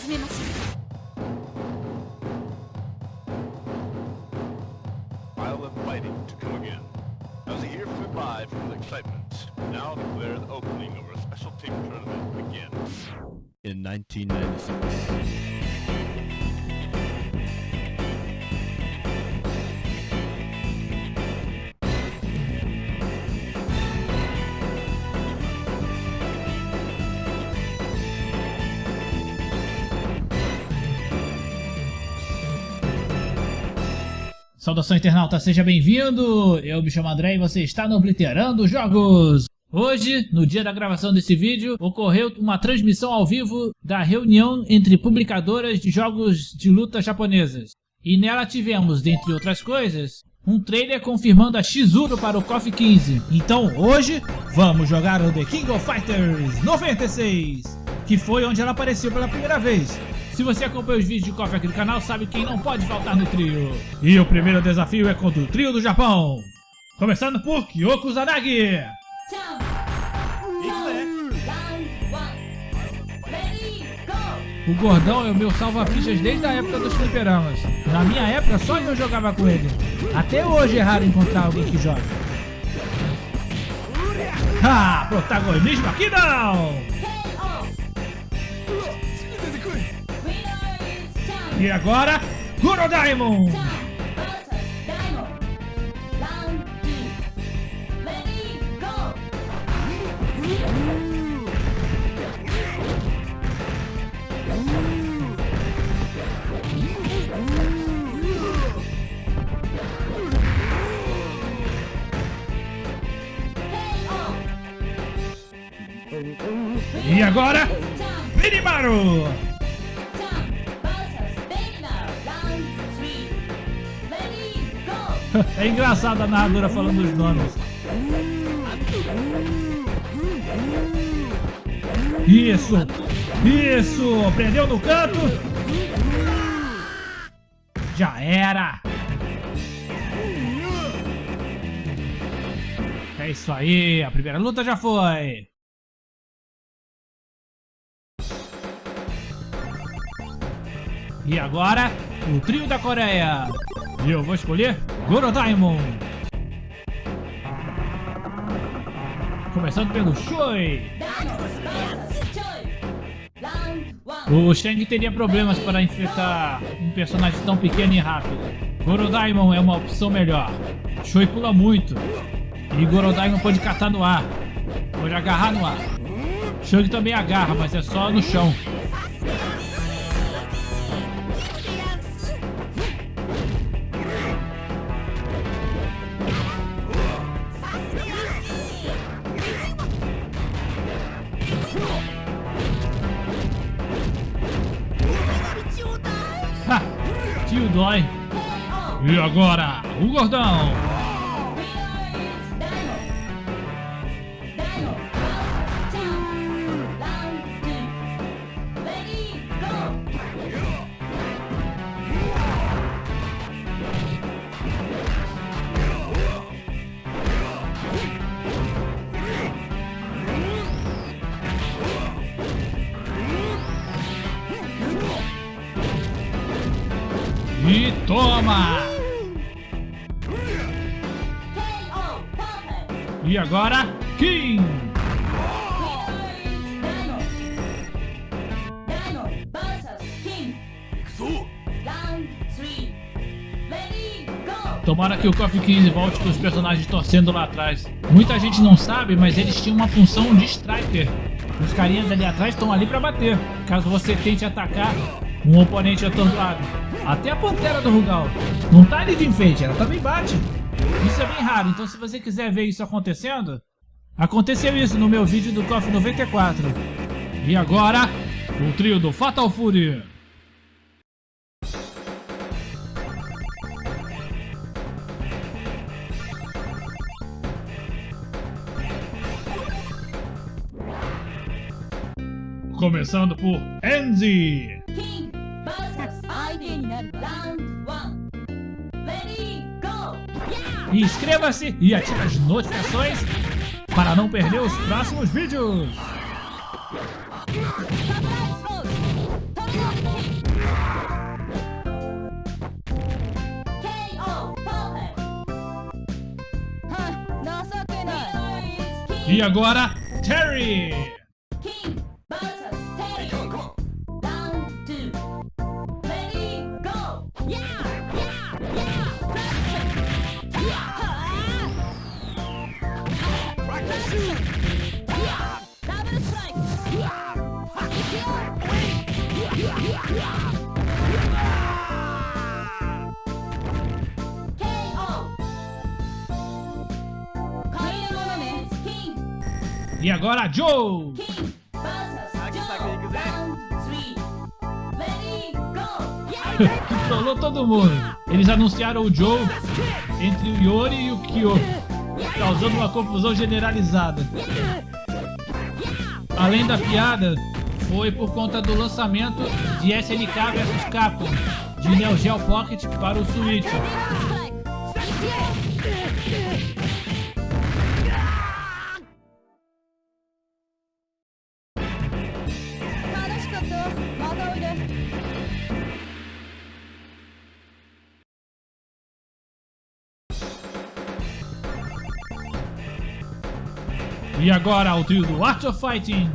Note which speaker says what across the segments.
Speaker 1: 始めましょ
Speaker 2: Isle of fighting to come again. As a year flew by from the excitement, now declare the opening of our special team tournament begins.
Speaker 3: in 1996.
Speaker 4: Saudação internauta, seja bem-vindo! Eu me chamo André e você está no Obliterando Jogos! Hoje, no dia da gravação desse vídeo, ocorreu uma transmissão ao vivo da reunião entre publicadoras de jogos de luta japonesas. E nela tivemos, dentre outras coisas, um trailer confirmando a Shizuru para o KOF 15. Então hoje, vamos jogar o The King of Fighters 96, que foi onde ela apareceu pela primeira vez. Se você acompanha os vídeos de KOF aqui do canal, sabe quem não pode faltar no trio. E o primeiro desafio é contra o trio do Japão. Começando por Kyoko Zanagi. O gordão é o meu salva-fichas desde a época dos fliperamas. Na minha época, só eu jogava com ele. Até hoje é raro encontrar alguém que joga. Ah, protagonismo aqui não! E agora, Goro Diamond! E agora, Benimaru! Engraçado a narradora falando os nomes. Isso! Isso! Prendeu no canto! Já era! É isso aí, a primeira luta já foi! E agora, o trio da Coreia! E eu vou escolher Goro Diamond! Começando pelo Choi! O Shang teria problemas para enfrentar um personagem tão pequeno e rápido. Goro Diamond é uma opção melhor. Choi pula muito. E Goro Diamond pode catar no ar. Pode agarrar no ar. Shang também agarra, mas é só no chão. Tio dói. E agora, o gordão. Que o KOF 15 volte com os personagens torcendo lá atrás. Muita gente não sabe, mas eles tinham uma função de striker. Os carinhas ali atrás estão ali para bater, caso você tente atacar um oponente atordoado. Até a Pantera do Rugal. Não tá ali de enfeite, ela também bate. Isso é bem raro, então se você quiser ver isso acontecendo, aconteceu isso no meu vídeo do KOF 94. E agora, o trio do Fatal Fury. começando por Enzi. King versus Aiden round one. Ready, go! Yeah! Inscreva-se e ative as notificações para não perder os próximos vídeos. E agora, Terry! E agora, Joe!
Speaker 1: Go.
Speaker 4: Trollou todo mundo. Eles anunciaram o Joe entre o Yori e o Kyo, causando uma confusão generalizada. Além da piada, foi por conta do lançamento de SNK vs Capcom de Neo Geo Pocket para o Switch. E agora o trio do Art of Fighting.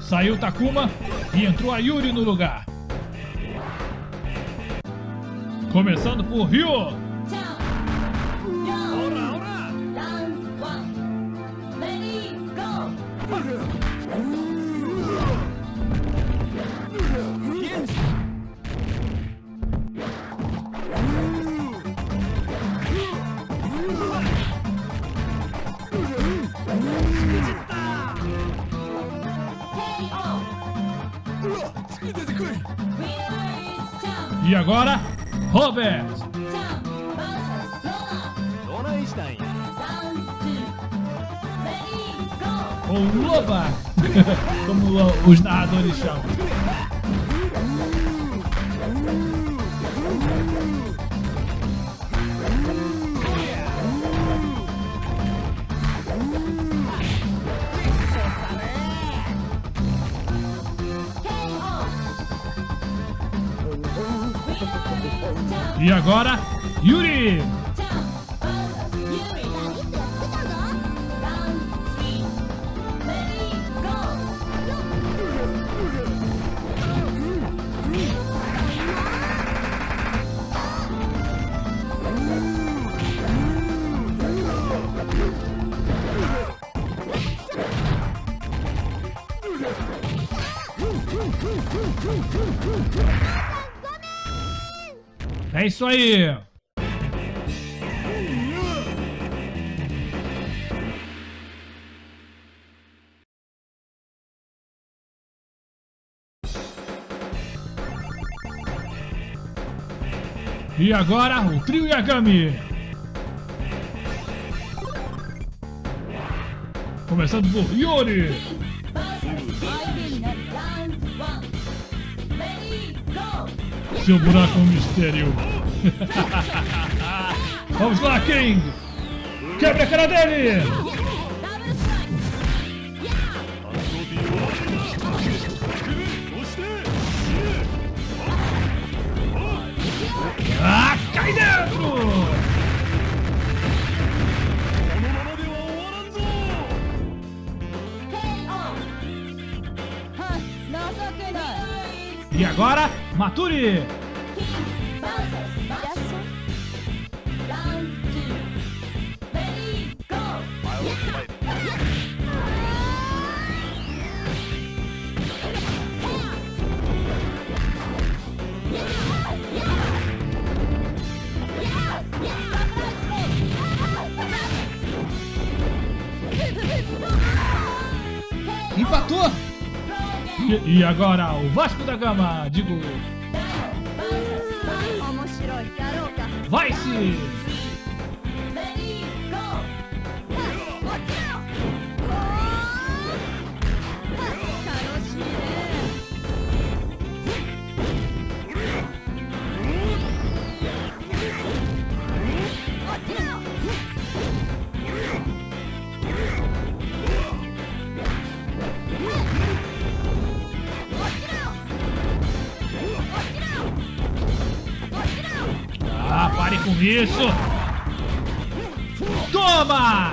Speaker 4: Saiu Takuma e entrou a Yuri no lugar. Começando por Ryo. agora, Robert. Ou Loba, como os narradores chamam. E agora, Yuri. Isso aí. E agora o trio Yagami. Começando por Yuri. Seu buraco é um mistério. Vamos lá, King! Quebra a cara dele! Ah, cai dentro! E agora, Maturi! E agora o Vasco da Gama, digo. Vai-se! Isso. Toma!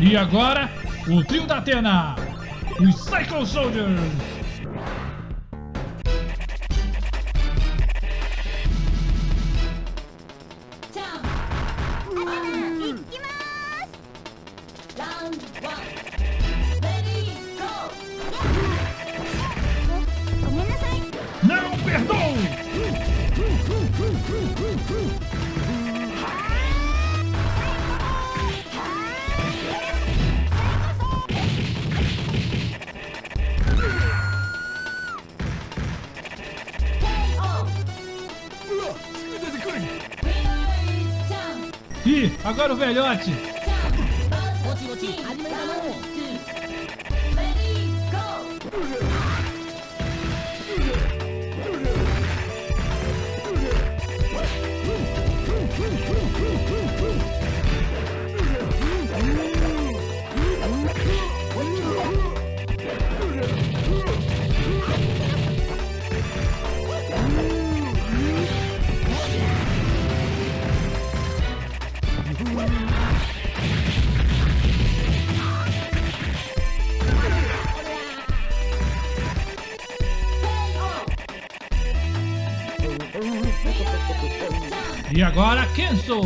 Speaker 4: E agora, o trio da Atena, os Cycle Soldiers! Agora o velhote. Agora, Kenso.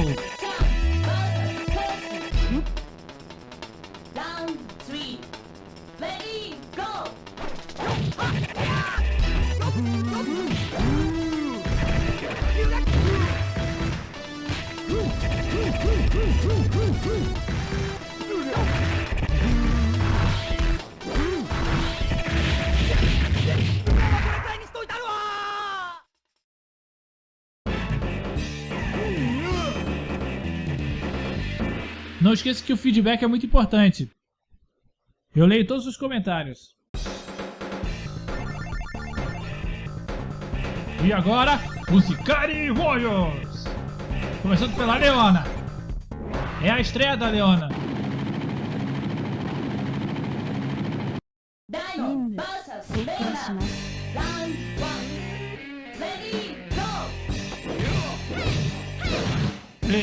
Speaker 4: Não esqueça que o feedback é muito importante. Eu leio todos os comentários. E agora, os Ikari Warriors! Começando pela Leona. É a estreia da Leona.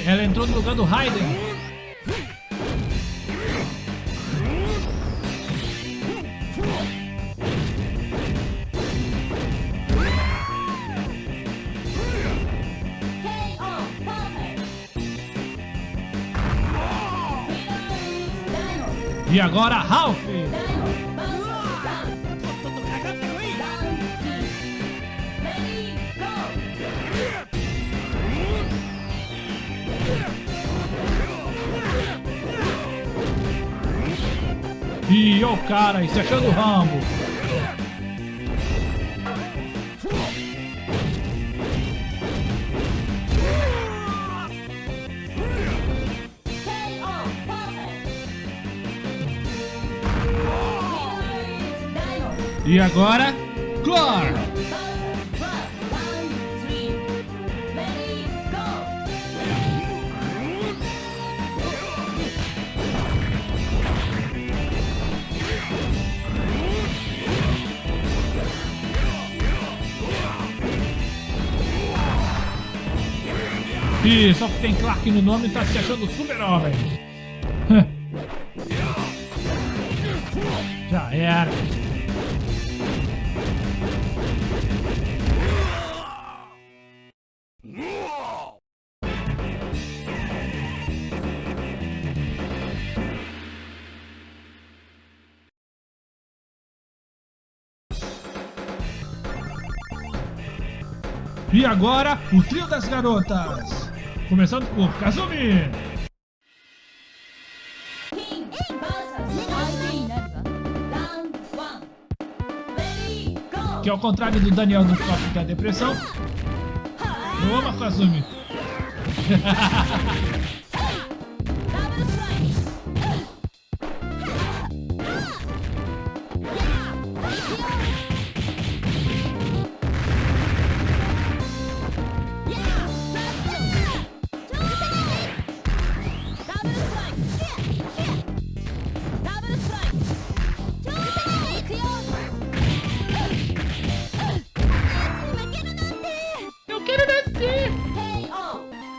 Speaker 4: Ela entrou no lugar do Raiden. E agora, Ralph. E o cara, e se achando o Rambo. E agora, Clor. Ih, só que tem Clark no nome e tá se achando super-homem. Já era. E agora, o trio das garotas. Começando por Kazumi. Que ao contrário do Daniel do Top da Depressão, eu amo a Kazumi.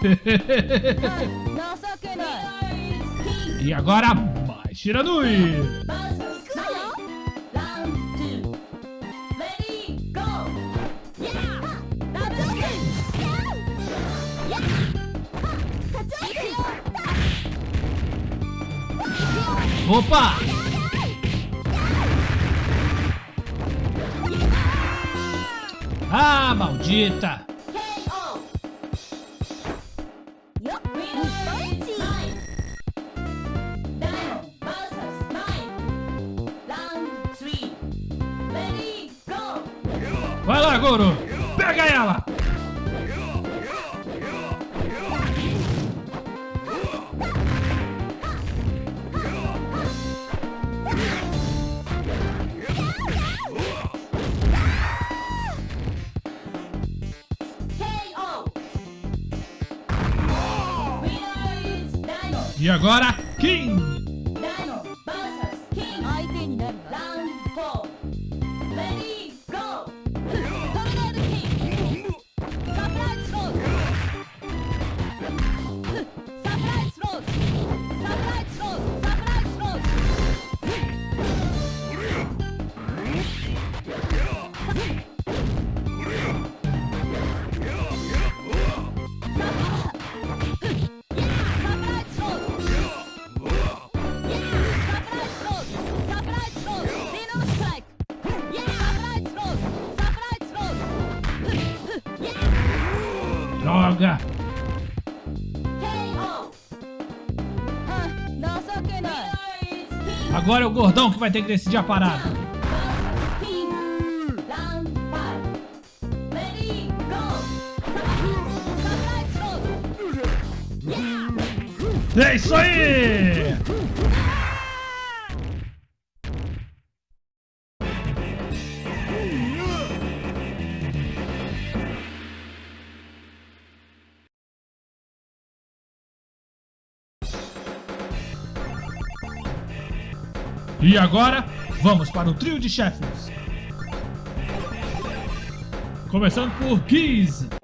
Speaker 4: e agora, mais Shiranui! Opa! Ah, maldita! Pega ela! E agora Agora é o gordão que vai ter que decidir a parada. É isso aí! E agora, vamos para o trio de chefes. Começando por
Speaker 1: Geese.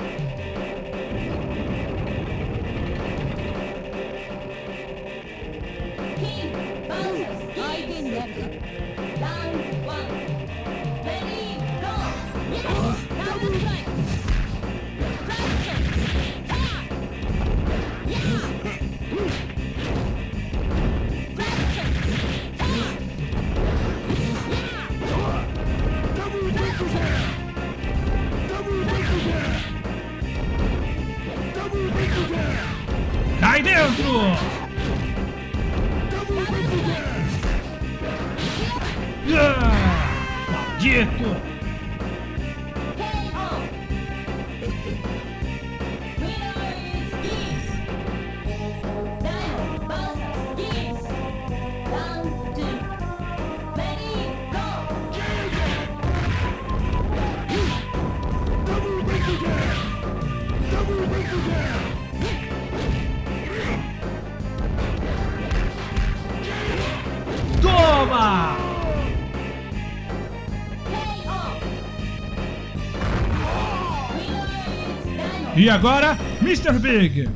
Speaker 4: E agora, Mr. Big.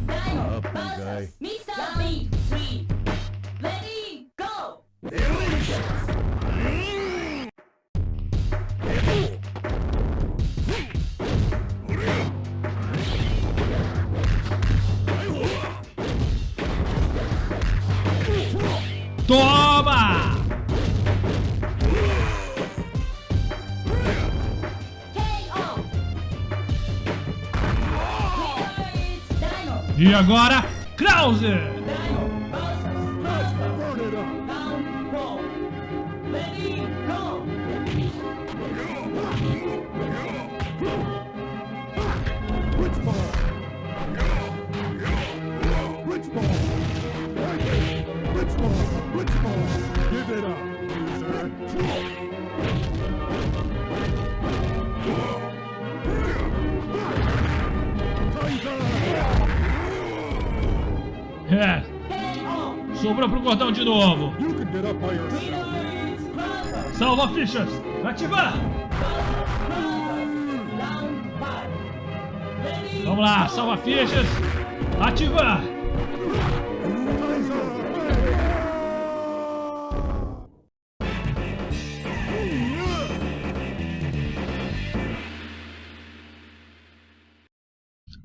Speaker 4: E agora,
Speaker 5: Krauser!
Speaker 4: É. Sobrou pro cordão de novo. Salva fichas. Ativar. Vamos lá, salva fichas. Ativar.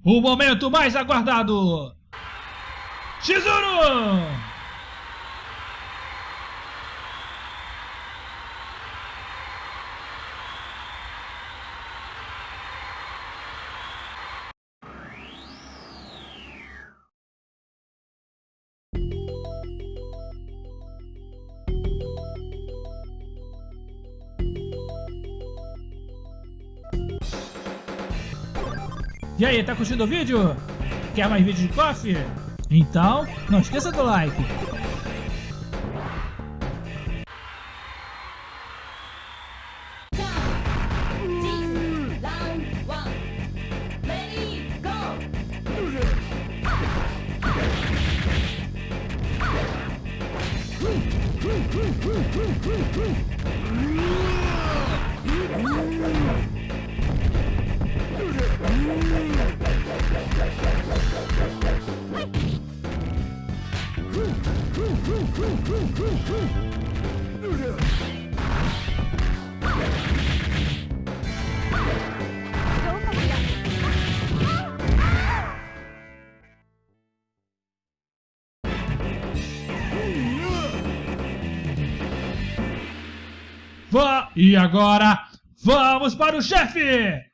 Speaker 4: O momento mais aguardado! Chizuru! E aí, tá curtindo o vídeo? Quer mais vídeos de coffee? Então, não esqueça do like. E agora, vamos para o chefe!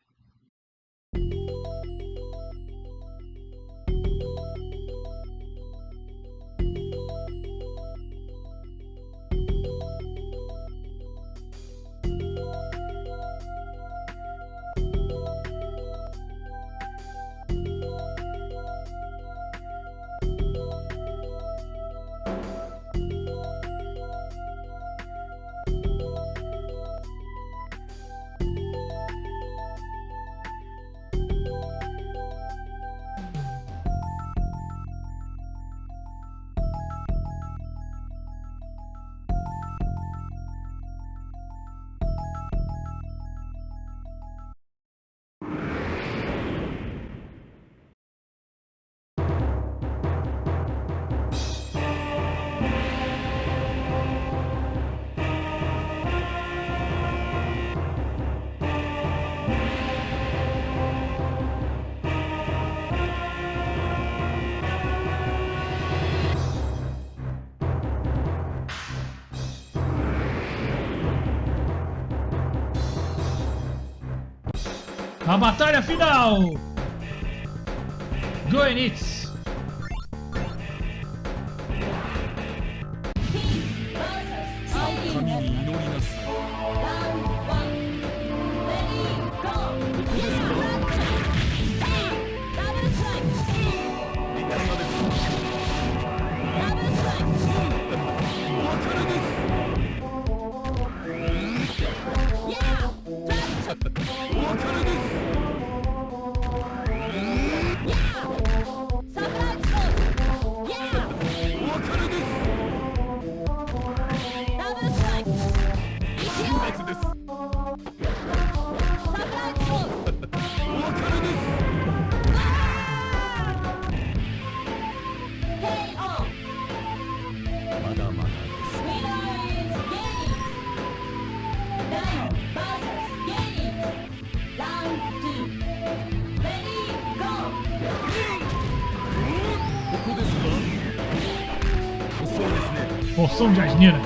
Speaker 4: A batalha final! Goenitz som de asneira.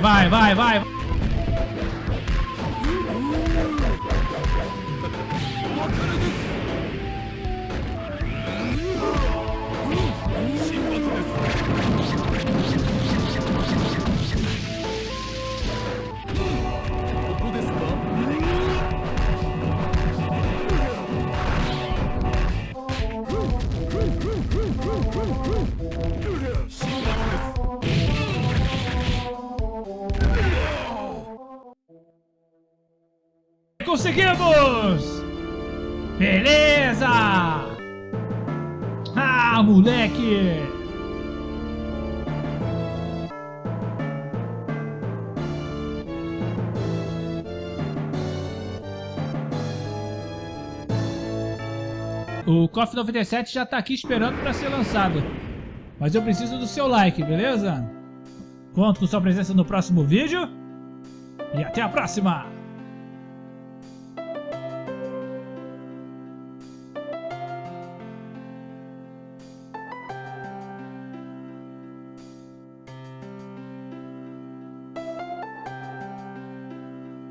Speaker 4: vai, vai, vai. Conseguimos! Beleza! Ah, moleque! O KOF 97 já tá aqui esperando para ser lançado. Mas eu preciso do seu like, beleza? Conto com sua presença no próximo vídeo. E até a próxima!